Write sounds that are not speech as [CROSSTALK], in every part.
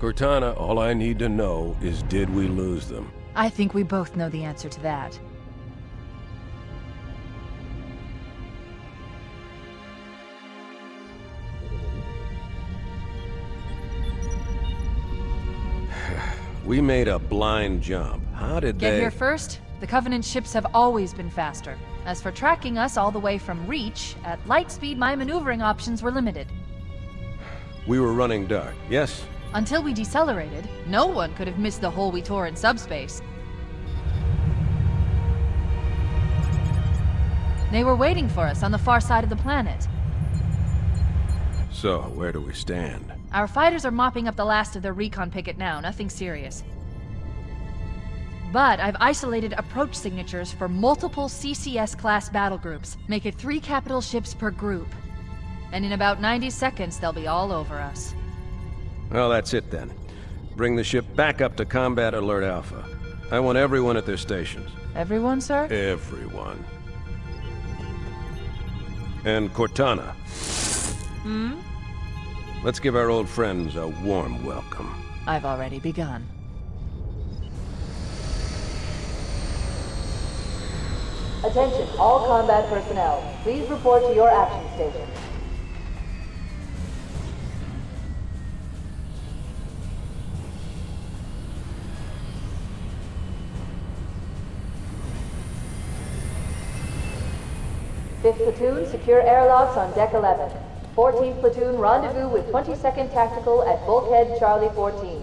Cortana, all I need to know is did we lose them? I think we both know the answer to that. [SIGHS] We made a blind jump. How did Get they... here first? The Covenant ships have always been faster. As for tracking us all the way from Reach, at light speed my maneuvering options were limited. We were running dark, yes? Until we decelerated, no one could have missed the hole we tore in subspace. They were waiting for us on the far side of the planet. So, where do we stand? Our fighters are mopping up the last of their recon picket now, nothing serious. But I've isolated approach signatures for multiple CCS-class battle groups. Make it three capital ships per group. And in about 90 seconds, they'll be all over us. Well, that's it then. Bring the ship back up to Combat Alert Alpha. I want everyone at their stations. Everyone, sir? Everyone. And Cortana. Hmm? Let's give our old friends a warm welcome. I've already begun. Attention, all combat personnel. Please report to your action station. Fifth platoon, secure airlocks on deck 11. 14th platoon, rendezvous with 22nd Tactical at bulkhead Charlie 14.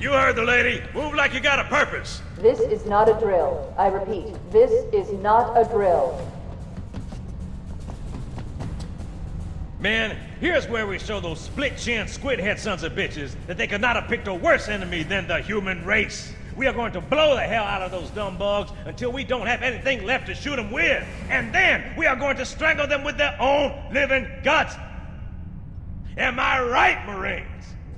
You heard the lady. Move like you got a purpose. This is not a drill. I repeat, this is not a drill. Man, here's where we show those split-chin, squid-head sons of bitches that they could not have picked a worse enemy than the human race. We are going to blow the hell out of those dumb bugs until we don't have anything left to shoot them with. And then we are going to strangle them with their own living guts. Am I right, Marines?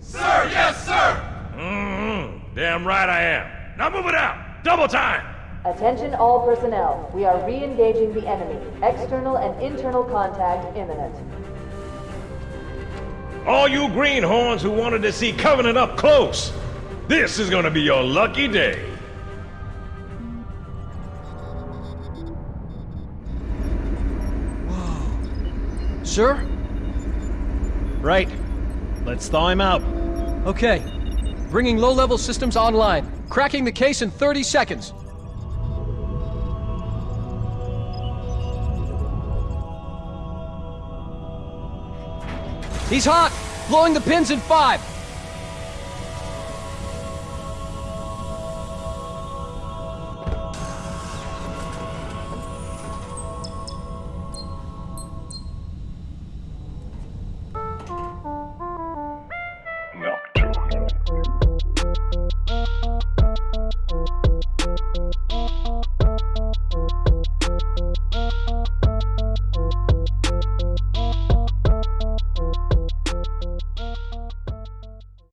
Sir, yes, sir! Mm-hmm. Damn right I am. Now move it out. Double time. Attention all personnel. We are re-engaging the enemy. External and internal contact imminent. All you greenhorns who wanted to see Covenant up close, this is gonna be your lucky day. Sir? Right. Let's thaw him out. Okay. Bringing low-level systems online. Cracking the case in 30 seconds. He's hot! Blowing the pins in five!